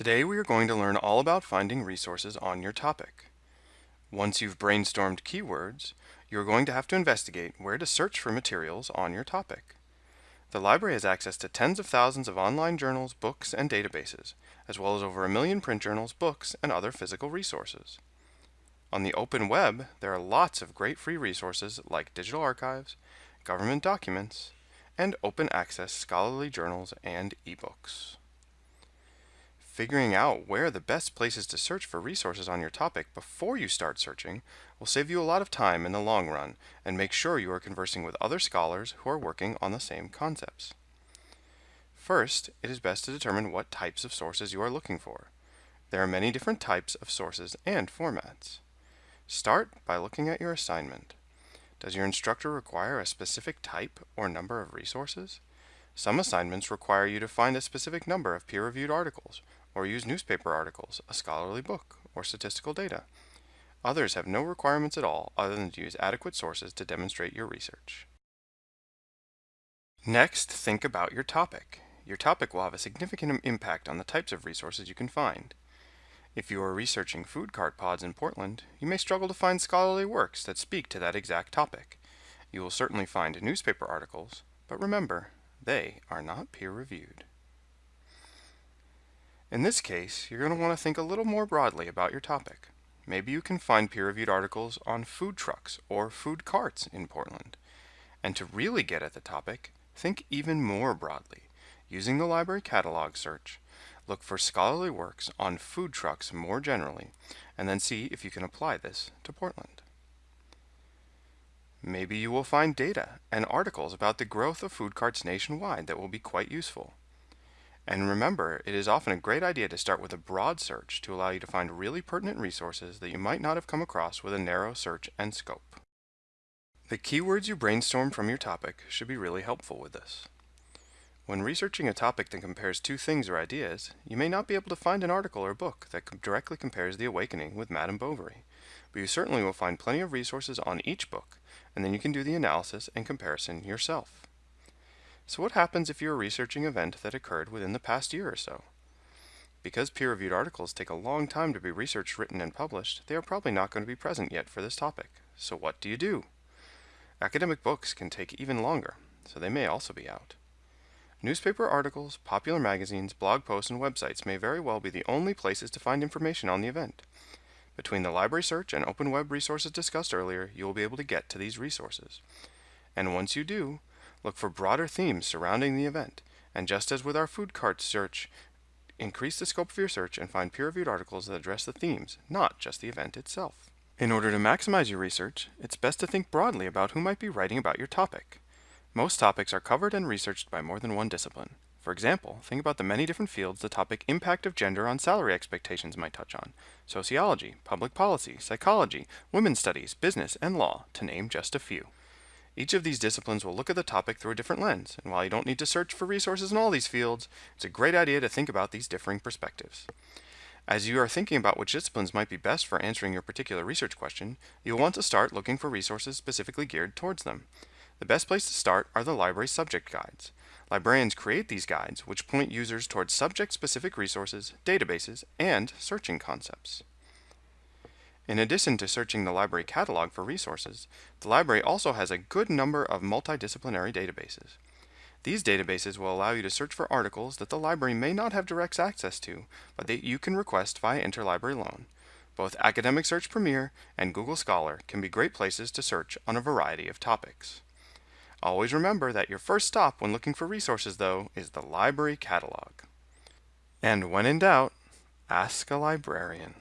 Today we are going to learn all about finding resources on your topic. Once you've brainstormed keywords, you're going to have to investigate where to search for materials on your topic. The library has access to tens of thousands of online journals, books, and databases, as well as over a million print journals, books, and other physical resources. On the open web, there are lots of great free resources like digital archives, government documents, and open access scholarly journals and ebooks. Figuring out where the best places to search for resources on your topic before you start searching will save you a lot of time in the long run and make sure you are conversing with other scholars who are working on the same concepts. First, it is best to determine what types of sources you are looking for. There are many different types of sources and formats. Start by looking at your assignment. Does your instructor require a specific type or number of resources? Some assignments require you to find a specific number of peer-reviewed articles, or use newspaper articles, a scholarly book, or statistical data. Others have no requirements at all other than to use adequate sources to demonstrate your research. Next, think about your topic. Your topic will have a significant impact on the types of resources you can find. If you are researching food cart pods in Portland, you may struggle to find scholarly works that speak to that exact topic. You will certainly find newspaper articles, but remember, they are not peer-reviewed. In this case, you're going to want to think a little more broadly about your topic. Maybe you can find peer-reviewed articles on food trucks or food carts in Portland. And to really get at the topic, think even more broadly. Using the library catalog search, look for scholarly works on food trucks more generally, and then see if you can apply this to Portland. Maybe you will find data and articles about the growth of food carts nationwide that will be quite useful. And remember, it is often a great idea to start with a broad search to allow you to find really pertinent resources that you might not have come across with a narrow search and scope. The keywords you brainstorm from your topic should be really helpful with this. When researching a topic that compares two things or ideas, you may not be able to find an article or book that directly compares The Awakening with Madame Bovary, but you certainly will find plenty of resources on each book, and then you can do the analysis and comparison yourself. So what happens if you're researching an event that occurred within the past year or so? Because peer-reviewed articles take a long time to be researched, written, and published, they are probably not going to be present yet for this topic. So what do you do? Academic books can take even longer, so they may also be out. Newspaper articles, popular magazines, blog posts, and websites may very well be the only places to find information on the event. Between the library search and open web resources discussed earlier, you will be able to get to these resources. And once you do, Look for broader themes surrounding the event, and just as with our food cart search, increase the scope of your search and find peer-reviewed articles that address the themes, not just the event itself. In order to maximize your research, it's best to think broadly about who might be writing about your topic. Most topics are covered and researched by more than one discipline. For example, think about the many different fields the topic impact of gender on salary expectations might touch on. Sociology, public policy, psychology, women's studies, business, and law, to name just a few. Each of these disciplines will look at the topic through a different lens, and while you don't need to search for resources in all these fields, it's a great idea to think about these differing perspectives. As you are thinking about which disciplines might be best for answering your particular research question, you'll want to start looking for resources specifically geared towards them. The best place to start are the library subject guides. Librarians create these guides, which point users towards subject-specific resources, databases, and searching concepts. In addition to searching the library catalog for resources, the library also has a good number of multidisciplinary databases. These databases will allow you to search for articles that the library may not have direct access to, but that you can request via interlibrary loan. Both Academic Search Premier and Google Scholar can be great places to search on a variety of topics. Always remember that your first stop when looking for resources, though, is the library catalog. And when in doubt, ask a librarian.